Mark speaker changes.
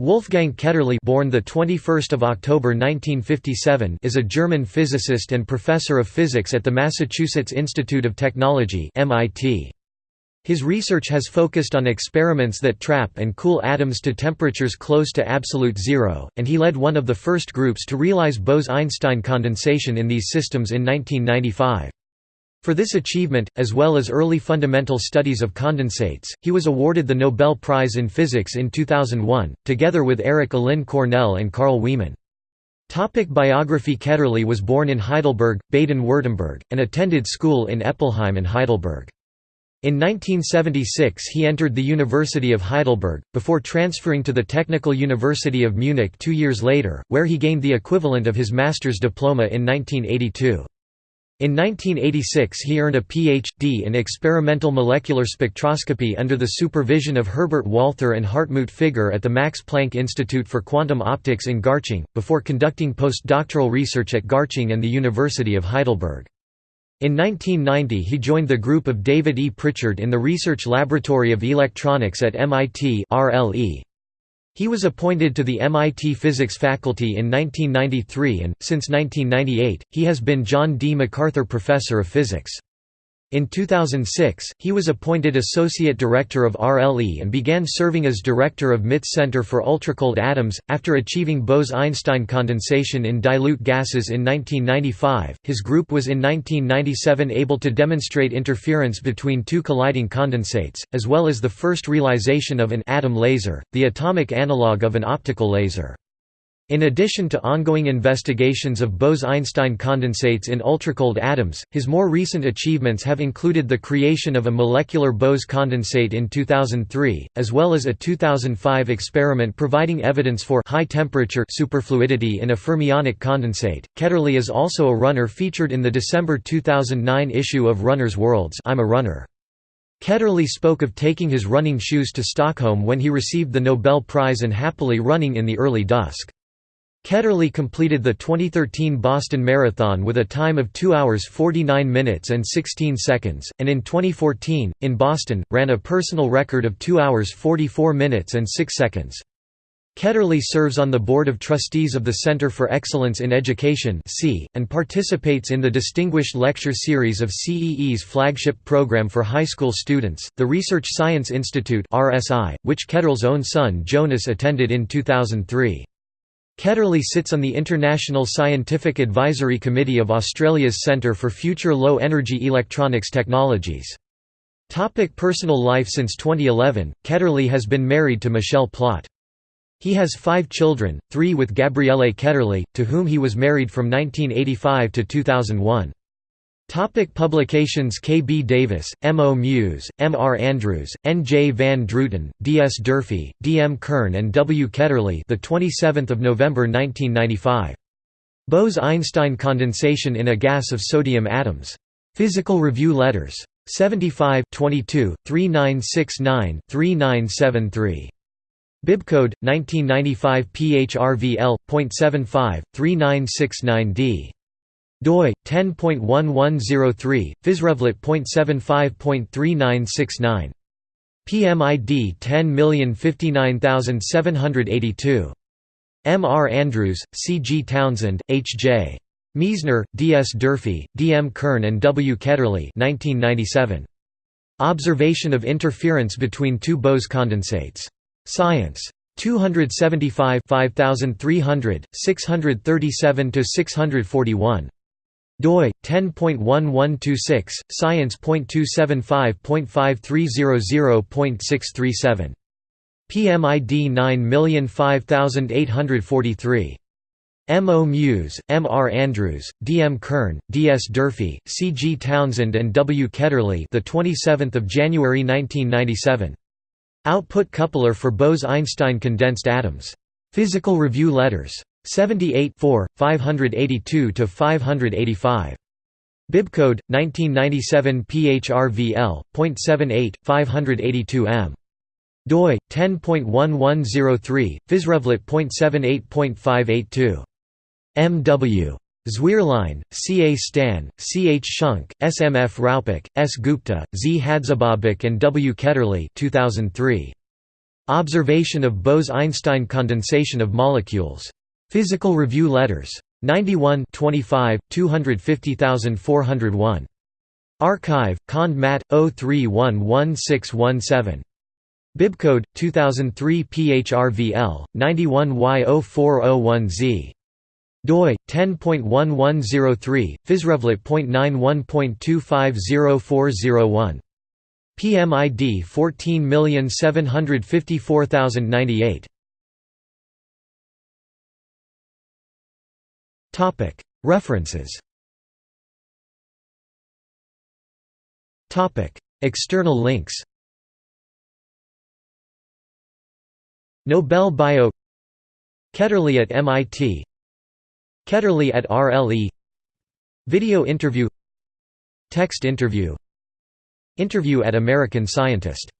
Speaker 1: Wolfgang Ketterle born the 21st of October 1957 is a German physicist and professor of physics at the Massachusetts Institute of Technology MIT. His research has focused on experiments that trap and cool atoms to temperatures close to absolute zero, and he led one of the first groups to realize Bose–Einstein condensation in these systems in 1995. For this achievement, as well as early fundamental studies of condensates, he was awarded the Nobel Prize in Physics in 2001, together with Eric Allin Cornell and Carl Wieman. Topic biography Ketterle was born in Heidelberg, Baden-Württemberg, and attended school in Eppelheim and Heidelberg. In 1976 he entered the University of Heidelberg, before transferring to the Technical University of Munich two years later, where he gained the equivalent of his master's diploma in 1982. In 1986 he earned a Ph.D. in experimental molecular spectroscopy under the supervision of Herbert Walther and Hartmut Figger at the Max Planck Institute for Quantum Optics in Garching, before conducting postdoctoral research at Garching and the University of Heidelberg. In 1990 he joined the group of David E. Pritchard in the Research Laboratory of Electronics at MIT RLE. He was appointed to the MIT Physics faculty in 1993 and, since 1998, he has been John D. MacArthur Professor of Physics. In 2006, he was appointed Associate Director of RLE and began serving as Director of MIT Center for Ultracold Atoms. After achieving Bose Einstein condensation in dilute gases in 1995, his group was in 1997 able to demonstrate interference between two colliding condensates, as well as the first realization of an atom laser, the atomic analog of an optical laser. In addition to ongoing investigations of Bose–Einstein condensates in ultracold atoms, his more recent achievements have included the creation of a molecular Bose condensate in 2003, as well as a 2005 experiment providing evidence for high-temperature superfluidity in a fermionic condensate. Ketterle is also a runner featured in the December 2009 issue of Runner's Worlds I'm a Runner. Ketterle spoke of taking his running shoes to Stockholm when he received the Nobel Prize and happily running in the early dusk. Ketterle completed the 2013 Boston Marathon with a time of 2 hours 49 minutes and 16 seconds, and in 2014, in Boston, ran a personal record of 2 hours 44 minutes and 6 seconds. Ketterle serves on the Board of Trustees of the Center for Excellence in Education and participates in the Distinguished Lecture Series of CEE's flagship program for high school students, the Research Science Institute which Ketterle's own son Jonas attended in 2003. Ketterle sits on the International Scientific Advisory Committee of Australia's Centre for Future Low Energy Electronics Technologies. Topic personal life Since 2011, Ketterle has been married to Michelle Plott. He has five children, three with Gabriele Ketterle, to whom he was married from 1985 to 2001. Topic publications K. B. Davis, M. O. Mewes, M. R. Andrews, N. J. van Druten, D. S. Durfee, D. M. Kurn and W. Ketterle the 27th of November 1995. Bose–Einstein condensation in a gas of sodium atoms. Physical Review Letters. 75 22, 3969 3973. Bibcode 1995 PHRVL.75 3969D doi 10.1103 physrevlet.75.3969 PMID 10059782 M. R. Andrews, C. G. Townsend, H. J. Miesner, D. S. Durfee, D. M. Kurn and W. Ketterle 1997. Observation of interference between two Bose condensates. Science. 275 5300, 637–641 doi 10.1126 science.275.5300.637 PMID 905843 M. O. Mewes, M. R. Andrews, D. M. Kurn, D. S. Durfee, C. G. Townsend and W. Ketterle the 27th of January 1997. Output coupler for Bose–Einstein condensed atoms. Physical Review Letters. 78 582–585. Bibcode 1997 PHRVL.78 582M. doi 10.1103 physrevlet.78.582. M.W. Zwierlein, C. A. Stan, C. H. Schunck, S. M. F. Raupach, S. Gupta, Z. Hadzibabic and W. Ketterle 2003. Observation of Bose–Einstein condensation of molecules. Physical Review Letters. 91 25, 250401. Archive, Cond Mat. 03111617. Bibcode 2003 PHRVL 91Y0401Z doi 10.1103 physrevlet.91.250401 PMID 14754098 References. External links. Nobel Bio. Ketterle at MIT Ketterle at RLE Video interview. Text interview. Interview at American Scientist